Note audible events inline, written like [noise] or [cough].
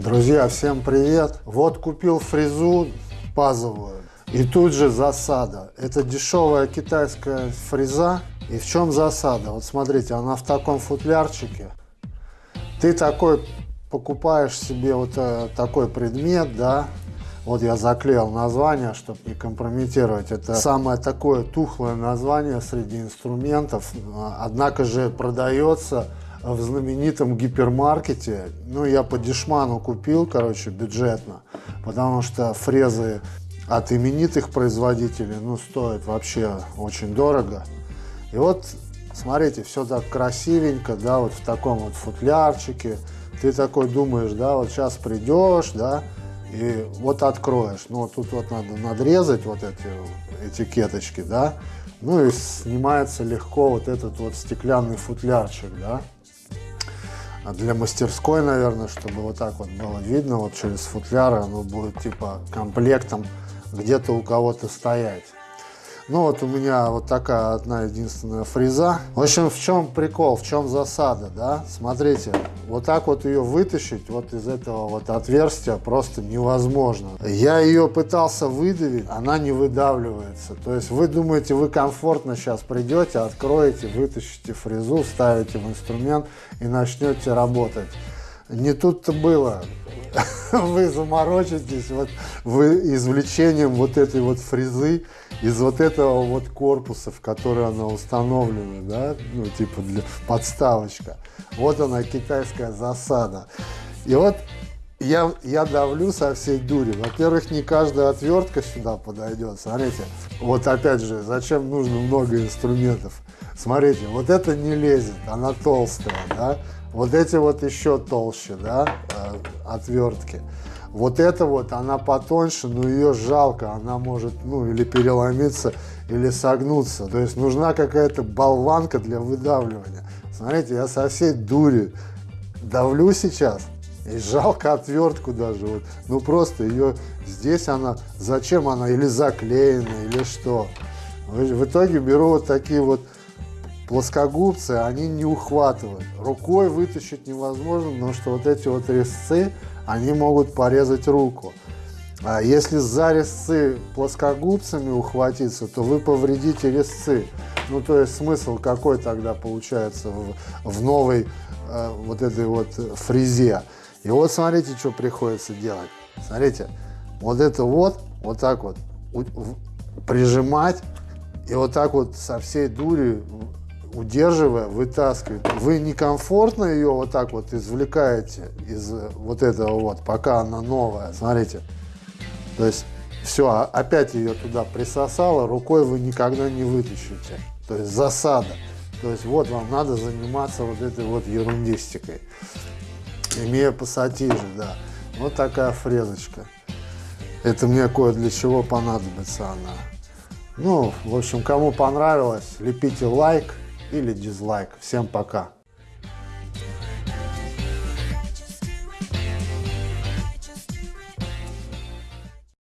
Друзья, всем привет! Вот купил фрезу пазовую и тут же засада. Это дешевая китайская фреза. И в чем засада? Вот смотрите, она в таком футлярчике. Ты такой покупаешь себе вот э, такой предмет, да, вот я заклеил название, чтобы не компрометировать. Это самое такое тухлое название среди инструментов. Однако же продается в знаменитом гипермаркете. Ну, я по дешману купил, короче, бюджетно, потому что фрезы от именитых производителей, ну, стоят вообще очень дорого. И вот, смотрите, все так красивенько, да, вот в таком вот футлярчике. Ты такой думаешь, да, вот сейчас придешь, да, и вот откроешь. Ну, тут вот надо надрезать вот эти этикеточки, да, ну и снимается легко вот этот вот стеклянный футлярчик, да. А для мастерской, наверное, чтобы вот так вот было видно, вот через футляры оно будет типа комплектом где-то у кого-то стоять. Ну вот у меня вот такая одна единственная фреза. В общем, в чем прикол, в чем засада, да? Смотрите, вот так вот ее вытащить вот из этого вот отверстия просто невозможно. Я ее пытался выдавить, она не выдавливается. То есть вы думаете, вы комфортно сейчас придете, откроете, вытащите фрезу, вставите в инструмент и начнете работать. Не тут-то было. [laughs] Вы заморочитесь вот вы извлечением вот этой вот фрезы из вот этого вот корпуса, в который она установлена, да, ну типа для подставочка. Вот она китайская засада. И вот я, я давлю со всей дури. Во-первых, не каждая отвертка сюда подойдет. Смотрите, вот опять же, зачем нужно много инструментов? Смотрите, вот это не лезет, она толстая, да? Вот эти вот еще толще, да, э, отвертки. Вот это вот, она потоньше, но ее жалко, она может, ну, или переломиться, или согнуться. То есть нужна какая-то болванка для выдавливания. Смотрите, я со всей дури давлю сейчас, и жалко отвертку даже. Вот. Ну просто ее здесь она, зачем она, или заклеена, или что. В итоге беру вот такие вот плоскогубцы, они не ухватывают. Рукой вытащить невозможно, потому что вот эти вот резцы, они могут порезать руку. А если за резцы плоскогубцами ухватиться, то вы повредите резцы. Ну, то есть смысл какой тогда получается в, в новой э, вот этой вот фрезе. И вот смотрите, что приходится делать. Смотрите, вот это вот, вот так вот прижимать и вот так вот со всей дури удерживая, вытаскивает. Вы некомфортно ее вот так вот извлекаете из вот этого вот, пока она новая. Смотрите. То есть все, а опять ее туда присосало, рукой вы никогда не вытащите. То есть засада. То есть вот вам надо заниматься вот этой вот ерундистикой. Имея пассатижи, да. Вот такая фрезочка. Это мне кое для чего понадобится она. Ну, в общем, кому понравилось, лепите лайк или дизлайк. Всем пока.